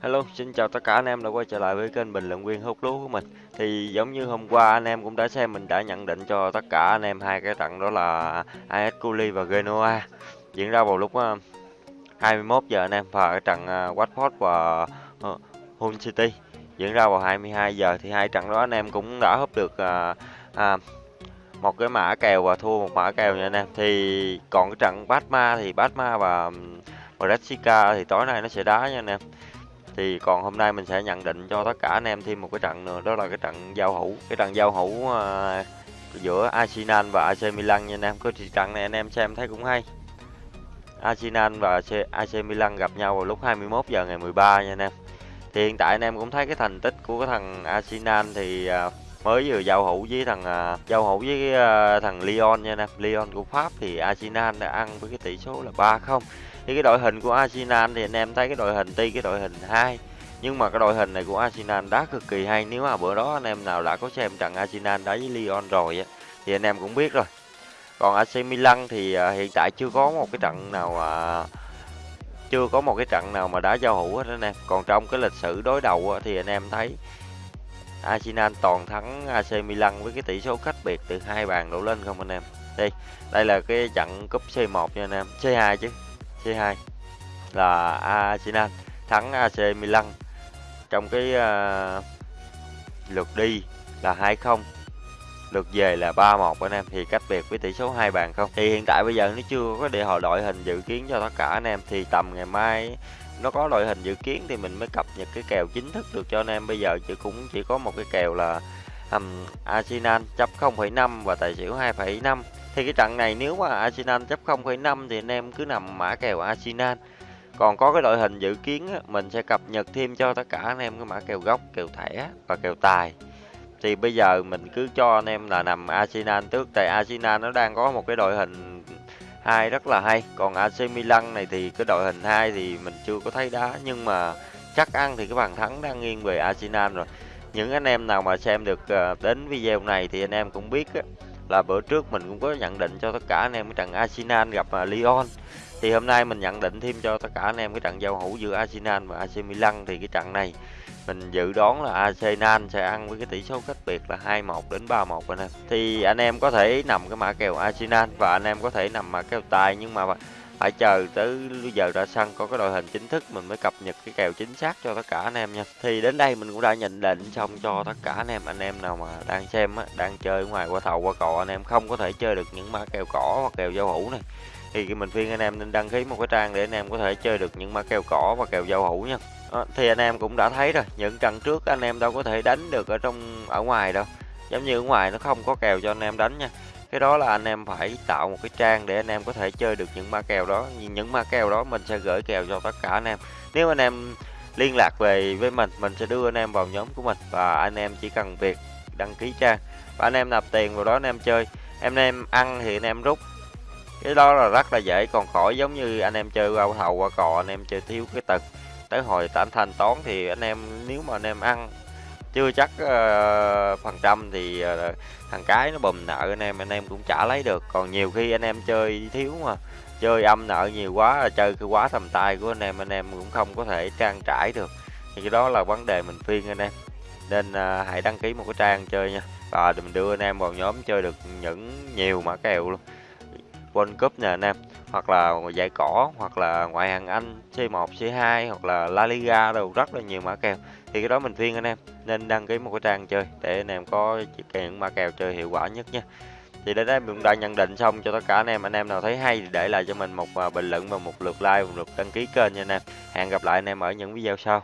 Hello, xin chào tất cả anh em đã quay trở lại với kênh bình luận viên hút lúa của mình. Thì giống như hôm qua anh em cũng đã xem mình đã nhận định cho tất cả anh em hai cái trận đó là AS Culi và Genoa diễn ra vào lúc ờ, 21 giờ anh em và cái trận ờ, Watford và ờ, Hull City diễn ra vào 22 giờ thì hai trận đó anh em cũng đã húp được à, à, một cái mã kèo và thua một mã kèo nha anh em. Thì còn cái trận Batma thì Batma và Brescia thì tối nay nó sẽ đá nha anh em thì còn hôm nay mình sẽ nhận định cho tất cả anh em thêm một cái trận nữa đó là cái trận giao hữu cái trận giao hữu uh, giữa Arsenal và AC Milan nha anh em. Cái trận này anh em xem thấy cũng hay. Arsenal và AC Milan gặp nhau vào lúc 21 giờ ngày 13 nha anh em. Thì hiện tại anh em cũng thấy cái thành tích của cái thằng Arsenal thì uh, mới vừa giao hữu với thằng uh, giao hữu với uh, thằng Lyon nha anh em Lyon của Pháp thì Arsenal đã ăn với cái tỷ số là 3-0 thì cái đội hình của Arsenal thì anh em thấy cái đội hình tuy cái đội hình 2 nhưng mà cái đội hình này của Arsenal đá cực kỳ hay. Nếu mà bữa đó anh em nào đã có xem trận Arsenal đá với Lyon rồi á thì anh em cũng biết rồi. Còn AC Milan thì uh, hiện tại chưa có một cái trận nào uh, chưa có một cái trận nào mà đá giao hữu hết anh em. Còn trong cái lịch sử đối đầu thì anh em thấy Arsenal toàn thắng AC Milan với cái tỷ số cách biệt từ hai bàn đổ lên không anh em? Đây đây là cái trận cúp C1 nha anh em. C2 chứ C2 là Arsenal thắng AC Milan. Trong cái uh, lượt đi là 2-0 lượt về là 3-1 anh em. Thì cách biệt với tỷ số hai bàn không? Thì hiện tại bây giờ nó chưa có để họ đội hình dự kiến cho tất cả anh em. Thì tầm ngày mai nó có đội hình dự kiến thì mình mới cập nhật cái kèo chính thức được cho anh em. Bây giờ chỉ cũng chỉ có một cái kèo là um, Arsenal chấp 0,5 và tài xỉu 2,5 thì cái trận này nếu mà Arsenal chấp 0,5 thì anh em cứ nằm mã kèo Arsenal. Còn có cái đội hình dự kiến mình sẽ cập nhật thêm cho tất cả anh em cái mã kèo gốc kèo thẻ và kèo tài thì bây giờ mình cứ cho anh em là nằm Arsenal trước. Tại Arsenal nó đang có một cái đội hình hai rất là hay. Còn AC Milan này thì cái đội hình hai thì mình chưa có thấy đá. Nhưng mà chắc ăn thì cái bàn thắng đang nghiêng về Arsenal rồi. Những anh em nào mà xem được ờ, đến video này thì anh em cũng biết á, là bữa trước mình cũng có nhận định cho tất cả anh em cái trận Arsenal gặp ờ, Lyon. Thì hôm nay mình nhận định thêm cho tất cả anh em cái trận giao hữu giữa Arsenal và AC Milan. Thì cái trận này mình dự đoán là Arsenal sẽ ăn với cái tỷ số cách biệt là 2-1 đến 3-1 anh em. Thì anh em có thể nằm cái mã kèo Arsenal và anh em có thể nằm mã kèo tài nhưng mà phải chờ tới giờ ra sân có cái đội hình chính thức mình mới cập nhật cái kèo chính xác cho tất cả anh em nha. Thì đến đây mình cũng đã nhận định xong cho tất cả anh em anh em nào mà đang xem á, đang chơi ngoài qua thầu qua cò anh em không có thể chơi được những mã kèo cỏ hoặc kèo giao hữu này thì mình khuyên anh em nên đăng ký một cái trang để anh em có thể chơi được những mã kèo cỏ và kèo giao hữu nha à, thì anh em cũng đã thấy rồi những trận trước anh em đâu có thể đánh được ở trong ở ngoài đâu giống như ở ngoài nó không có kèo cho anh em đánh nha cái đó là anh em phải tạo một cái trang để anh em có thể chơi được những ma kèo đó những ma kèo đó mình sẽ gửi kèo cho tất cả anh em nếu anh em liên lạc về với mình mình sẽ đưa anh em vào nhóm của mình và anh em chỉ cần việc đăng ký trang và anh em nạp tiền vào đó anh em chơi em em ăn thì anh em rút cái đó là rất là dễ còn khỏi giống như anh em chơi rau thầu qua cò anh em chơi thiếu cái tật. Tới hồi anh thanh toán thì anh em nếu mà anh em ăn chưa chắc uh, phần trăm thì uh, thằng cái nó bùm nợ anh em anh em cũng trả lấy được. Còn nhiều khi anh em chơi thiếu mà chơi âm nợ nhiều quá chơi cái quá tầm tay của anh em anh em cũng không có thể trang trải được. Thì cái đó là vấn đề mình phiên anh em. Nên uh, hãy đăng ký một cái trang chơi nha. Và mình đưa anh em vào nhóm chơi được những nhiều mã kèo luôn. World Cup nè anh em, hoặc là giải cỏ, hoặc là ngoại hạng Anh C1 C2 hoặc là La Liga đâu rất là nhiều mã kèo. Thì cái đó mình khuyên anh em, nên đăng ký một cái trang chơi để anh em có những mã kèo chơi hiệu quả nhất nha. Thì đến đây mình đã nhận định xong cho tất cả anh em anh em nào thấy hay thì để lại cho mình một à, bình luận và một lượt like, một lượt đăng ký kênh nha anh em. Hẹn gặp lại anh em ở những video sau.